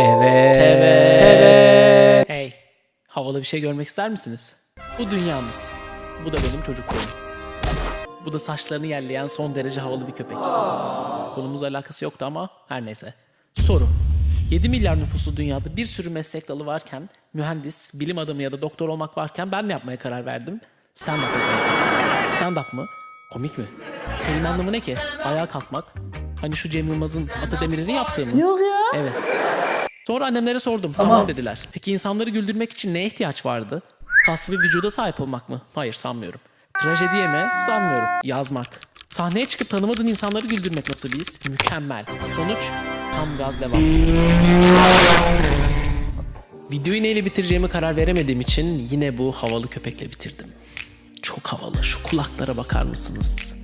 Evet. Evet. Hey. Havalı bir şey görmek ister misiniz? Bu dünyamız. Bu da benim çocukluğum. Bu da saçlarını yerleyen son derece havalı bir köpek. Konumuzla alakası yoktu ama her neyse. Soru. 7 milyar nüfuslu dünyada bir sürü meslek dalı varken, mühendis, bilim adamı ya da doktor olmak varken ben ne yapmaya karar verdim? Stand-up. Stand-up mı? Komik mi? Kelime anlamı ne ki? Ayağa kalkmak. Hani şu Cem Yılmaz'ın Atademir'in yaptığı mı? Yok ya. Evet. Sonra annemlere sordum. Tamam. dediler. Peki insanları güldürmek için neye ihtiyaç vardı? Kaslı bir vücuda sahip olmak mı? Hayır sanmıyorum. Trajediye mi? Sanmıyorum. Yazmak. Sahneye çıkıp tanımadığın insanları güldürmek nasıl bir his? Mükemmel. Sonuç tam gaz devam. Videoyu neyle bitireceğimi karar veremediğim için yine bu havalı köpekle bitirdim. Çok havalı. Şu kulaklara bakar mısınız?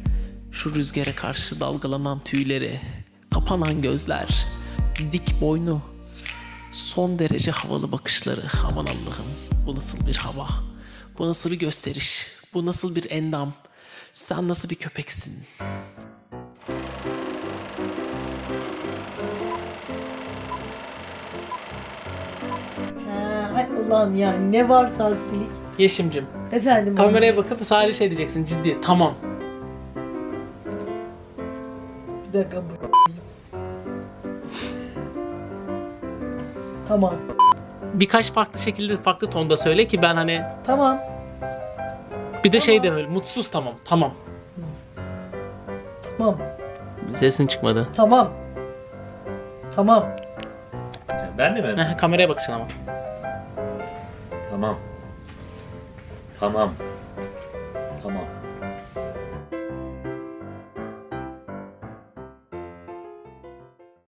Şu rüzgara karşı dalgalanan tüyleri, kapanan gözler, dik boynu, son derece havalı bakışları. Aman Allah'ım bu nasıl bir hava? Bu nasıl bir gösteriş? Bu nasıl bir endam? Sen nasıl bir köpeksin? Ha, hay Allah'ım ya ne varsa aksilik. Yeşimcim Efendim. kameraya bakıp sadece şey diyeceksin ciddi tamam. Bir dakika bu. Tamam. Birkaç farklı şekilde farklı tonda söyle ki ben hani Tamam. bir de şey de öyle mutsuz tamam tamam. Tamam. Sesin çıkmadı. Tamam. Tamam. Ben de mi? Heh, kameraya bakacaksın ama. Tamam. Tamam.